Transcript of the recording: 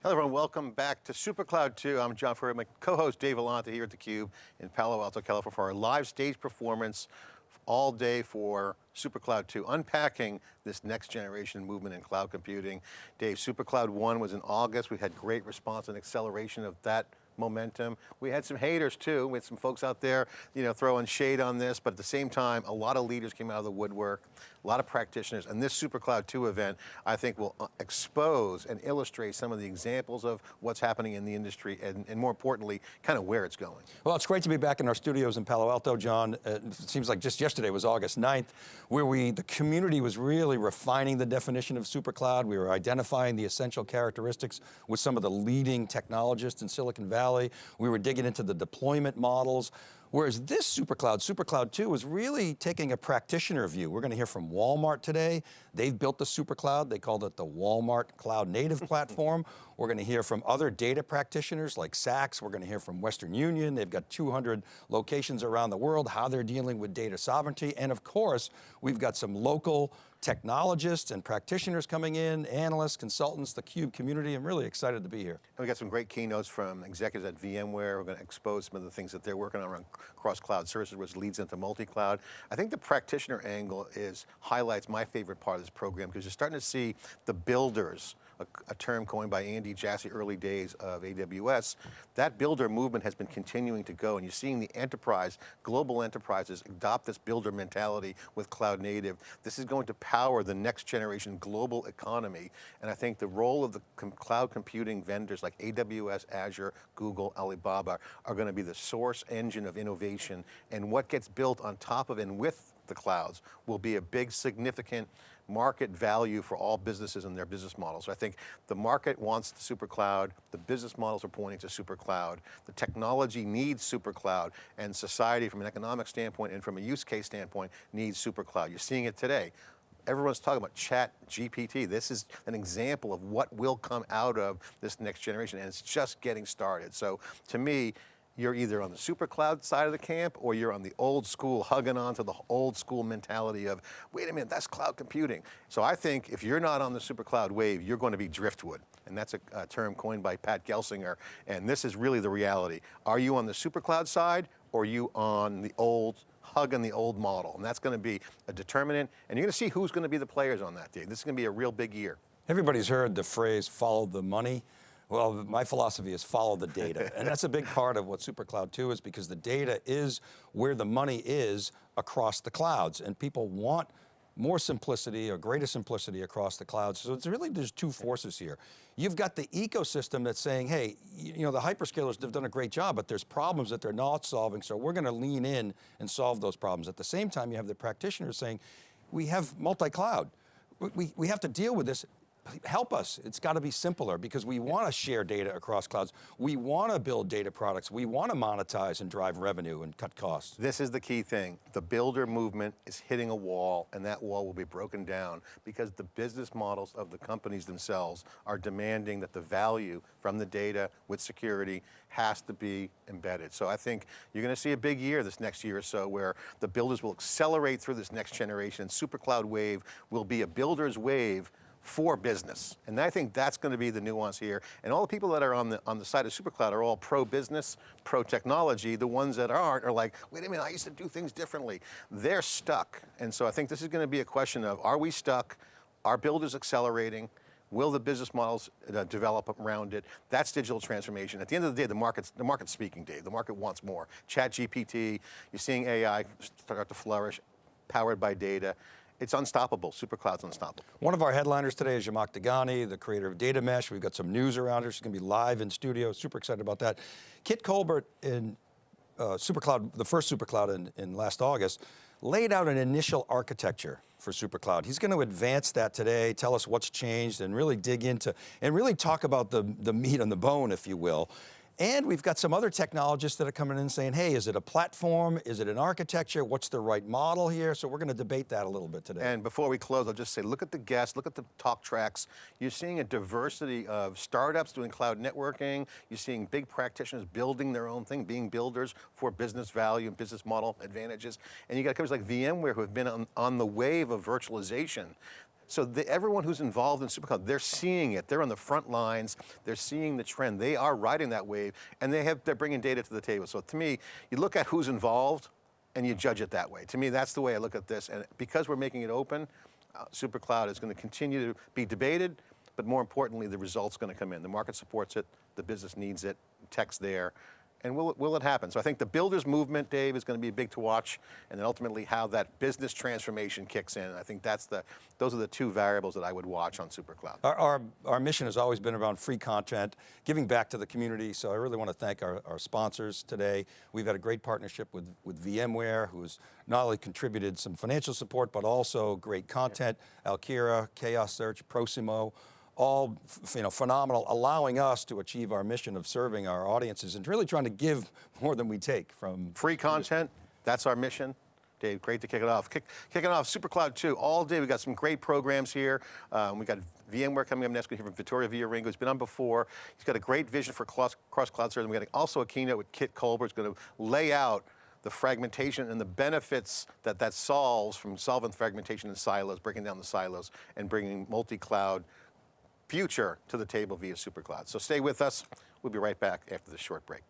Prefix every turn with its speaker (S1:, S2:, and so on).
S1: Hello everyone, welcome back to SuperCloud 2. I'm John Furrier, my co-host Dave Vellante here at theCUBE in Palo Alto, California for our live stage performance all day for SuperCloud 2, unpacking this next generation movement in cloud computing. Dave, SuperCloud 1 was in August. We had great response and acceleration of that momentum. We had some haters too, We had some folks out there, you know, throwing shade on this, but at the same time, a lot of leaders came out of the woodwork, a lot of practitioners, and this SuperCloud 2 event, I think will uh, expose and illustrate some of the examples of what's happening in the industry, and, and more importantly, kind of where it's going.
S2: Well, it's great to be back in our studios in Palo Alto, John. Uh, it seems like just yesterday was August 9th, where we, the community was really refining the definition of SuperCloud. We were identifying the essential characteristics with some of the leading technologists in Silicon Valley Valley. We were digging into the deployment models. Whereas this SuperCloud, SuperCloud 2, is really taking a practitioner view. We're going to hear from Walmart today. They've built the SuperCloud. They called it the Walmart Cloud Native Platform. We're going to hear from other data practitioners like Saks. We're going to hear from Western Union. They've got 200 locations around the world, how they're dealing with data sovereignty. And of course, we've got some local technologists and practitioners coming in, analysts, consultants, the CUBE community. I'm really excited to be here.
S1: And we got some great keynotes from executives at VMware. We're going to expose some of the things that they're working on around cross-cloud services, which leads into multi-cloud. I think the practitioner angle is highlights my favorite part of this program because you're starting to see the builders a, a, term coined by Andy Jassy early days of AWS, that builder movement has been continuing to go and you're seeing the enterprise, global enterprises adopt this builder mentality with cloud native. This is going to power the next generation global economy. And I think the role of the com cloud computing vendors like AWS, Azure, Google, Alibaba are going to be the source engine of innovation and what gets built on top of and with the clouds will be a big significant market value for all businesses and their business models. So I think the market wants the super cloud, the business models are pointing to super cloud, the technology needs super cloud, and society from an economic standpoint and from a use case standpoint needs super cloud. You're seeing it today everyone's talking about chat GPT. This is an example of what will come out of this next generation and it's just getting started. So to me, you're either on the super cloud side of the camp or you're on the old school, hugging on to the old school mentality of, wait a minute, that's cloud computing. So I think if you're not on the super cloud wave, you're going to be driftwood. And that's a, a term coined by Pat Gelsinger. And this is really the reality. Are you on the super cloud side or are you on the old hugging the old model. And that's going to be a determinant. And you're going to see who's going to be the players on that, day. This is going to be a real big year.
S2: Everybody's heard the phrase, follow the money. Well, my philosophy is follow the data. and that's a big part of what SuperCloud 2 is because the data is where the money is across the clouds and people want more simplicity or greater simplicity across the clouds. So it's really, there's two forces here. You've got the ecosystem that's saying, hey, you know, the hyperscalers have done a great job, but there's problems that they're not solving, so we're going to lean in and solve those problems. At the same time, you have the practitioners saying, we have multi-cloud. We, we have to deal with this help us. It's got to be simpler because we want to share data across clouds. We want to build data products. We want to monetize and drive revenue and cut costs.
S1: This is the key thing. The builder movement is hitting a wall and that wall will be broken down because the business models of the companies themselves are demanding that the value from the data with security has to be embedded. So I think you're going to see a big year this next year or so where the builders will accelerate through this next generation. Super cloud wave will be a builder's wave for business. And I think that's going to be the nuance here. And all the people that are on the, on the side of SuperCloud are all pro-business, pro-technology. The ones that aren't are like, wait a minute, I used to do things differently. They're stuck. And so I think this is going to be a question of, are we stuck? Are builders accelerating? Will the business models uh, develop around it? That's digital transformation. At the end of the day, the market's, the market's speaking, Dave. The market wants more. Chat GPT, you're seeing AI start to flourish, powered by data. It's unstoppable, SuperCloud's unstoppable.
S2: One of our headliners today is Zhamak Dehghani, the creator of Data Mesh. We've got some news around her. She's going to be live in studio, super excited about that. Kit Colbert in uh, SuperCloud, the first SuperCloud in, in last August, laid out an initial architecture for SuperCloud. He's going to advance that today, tell us what's changed and really dig into, and really talk about the, the meat on the bone, if you will. And we've got some other technologists that are coming in saying, hey, is it a platform? Is it an architecture? What's the right model here? So we're going to debate that a little bit today.
S1: And before we close, I'll just say, look at the guests, look at the talk tracks. You're seeing a diversity of startups doing cloud networking. You're seeing big practitioners building their own thing, being builders for business value and business model advantages. And you got companies like VMware who have been on, on the wave of virtualization So the, everyone who's involved in SuperCloud, they're seeing it. They're on the front lines. They're seeing the trend. They are riding that wave, and they have they're bringing data to the table. So to me, you look at who's involved, and you judge it that way. To me, that's the way I look at this. And because we're making it open, uh, SuperCloud is going to continue to be debated, but more importantly, the results going to come in. The market supports it. The business needs it. Tech's there. And will it, will it happen? So I think the builders movement, Dave, is going to be big to watch, and then ultimately how that business transformation kicks in. I think that's the, those are the two variables that I would watch on SuperCloud.
S2: Our, our, our mission has always been around free content, giving back to the community, so I really want to thank our, our sponsors today. We've had a great partnership with, with VMware, who's not only contributed some financial support, but also great content, Alkira, Chaos Search, Prosimo, all you know, phenomenal, allowing us to achieve our mission of serving our audiences and really trying to give more than we take from
S1: Free content, that's our mission. Dave, great to kick it off. Kick, kicking off SuperCloud 2 all day. We got some great programs here. Um, we got VMware coming up next. We hear from Vittorio Viarengo, who's been on before. He's got a great vision for cross, cross cloud service. We got also a keynote with Kit Colbert. Who's going to lay out the fragmentation and the benefits that that solves from solving fragmentation in silos, breaking down the silos, and bringing multi-cloud future to the table via SuperCloud. So stay with us. We'll be right back after this short break.